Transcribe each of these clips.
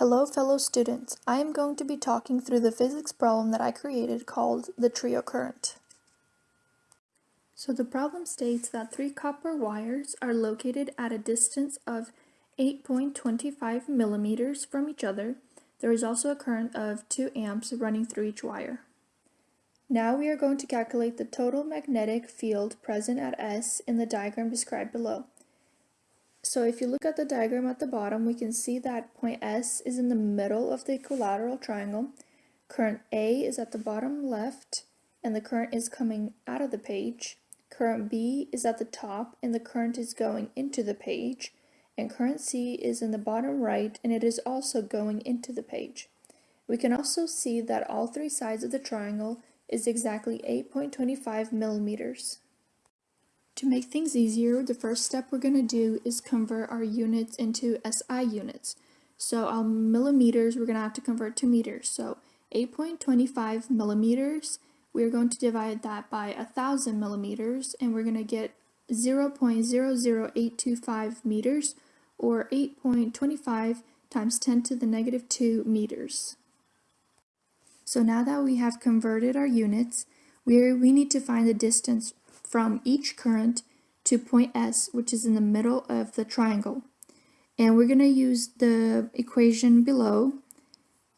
Hello fellow students, I am going to be talking through the physics problem that I created called the trio current. So the problem states that three copper wires are located at a distance of 8.25 millimeters from each other. There is also a current of 2 amps running through each wire. Now we are going to calculate the total magnetic field present at S in the diagram described below. So if you look at the diagram at the bottom, we can see that point S is in the middle of the equilateral triangle. Current A is at the bottom left, and the current is coming out of the page. Current B is at the top, and the current is going into the page. And current C is in the bottom right, and it is also going into the page. We can also see that all three sides of the triangle is exactly 8.25 millimeters. To make things easier, the first step we're going to do is convert our units into SI units. So our millimeters, we're going to have to convert to meters. So 8.25 millimeters, we're going to divide that by 1,000 millimeters, and we're going to get 0.00825 meters, or 8.25 times 10 to the negative 2 meters. So now that we have converted our units, we we need to find the distance from each current to point S, which is in the middle of the triangle. And we're going to use the equation below,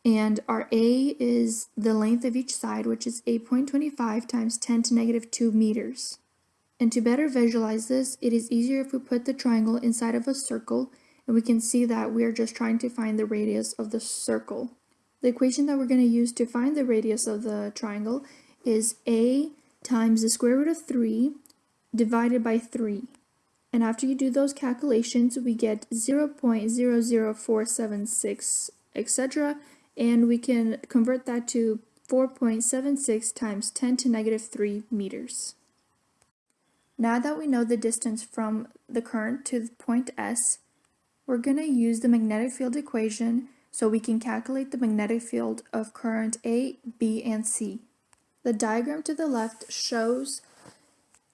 and our A is the length of each side, which is 8.25 times 10 to negative 2 meters. And to better visualize this, it is easier if we put the triangle inside of a circle, and we can see that we are just trying to find the radius of the circle. The equation that we're going to use to find the radius of the triangle is A times the square root of 3 divided by 3. And after you do those calculations, we get 0 0.00476, etc. And we can convert that to 4.76 times 10 to negative 3 meters. Now that we know the distance from the current to point S, we're going to use the magnetic field equation so we can calculate the magnetic field of current A, B, and C. The diagram to the left shows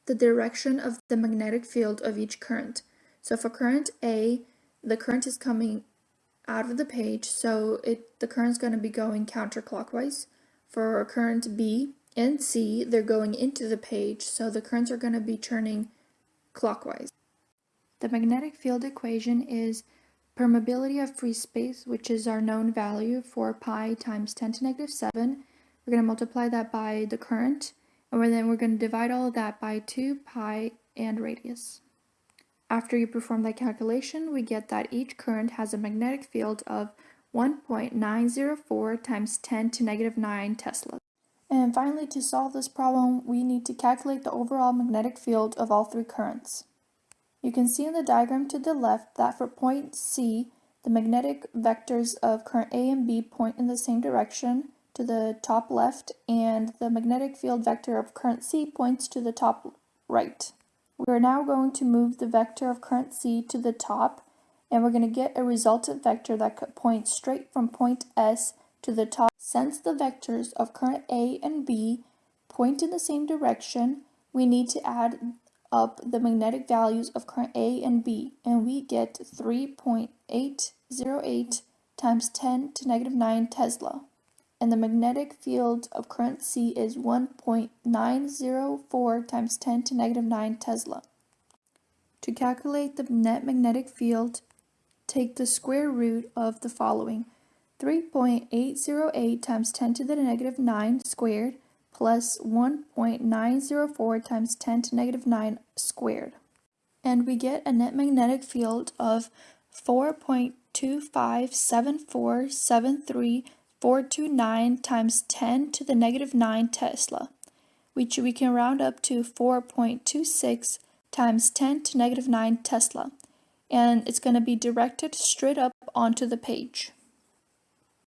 the direction of the magnetic field of each current. So for current A, the current is coming out of the page, so it the current is going to be going counterclockwise. For current B and C, they're going into the page, so the currents are going to be turning clockwise. The magnetic field equation is permeability of free space, which is our known value four pi times 10 to negative 7, we're going to multiply that by the current, and then we're going to divide all of that by 2 pi and radius. After you perform that calculation, we get that each current has a magnetic field of 1.904 times 10 to negative 9 Tesla. And finally, to solve this problem, we need to calculate the overall magnetic field of all three currents. You can see in the diagram to the left that for point C, the magnetic vectors of current A and B point in the same direction, to the top left and the magnetic field vector of current C points to the top right. We are now going to move the vector of current C to the top and we're going to get a resultant vector that points straight from point S to the top. Since the vectors of current A and B point in the same direction, we need to add up the magnetic values of current A and B and we get 3.808 times 10 to negative 9 Tesla and the magnetic field of current C is 1.904 times 10 to negative 9 Tesla. To calculate the net magnetic field, take the square root of the following. 3.808 times 10 to the negative 9 squared plus 1.904 times 10 to negative 9 squared. And we get a net magnetic field of 4.257473 429 times 10 to the negative 9 Tesla, which we can round up to 4.26 times 10 to negative 9 Tesla, and it's going to be directed straight up onto the page.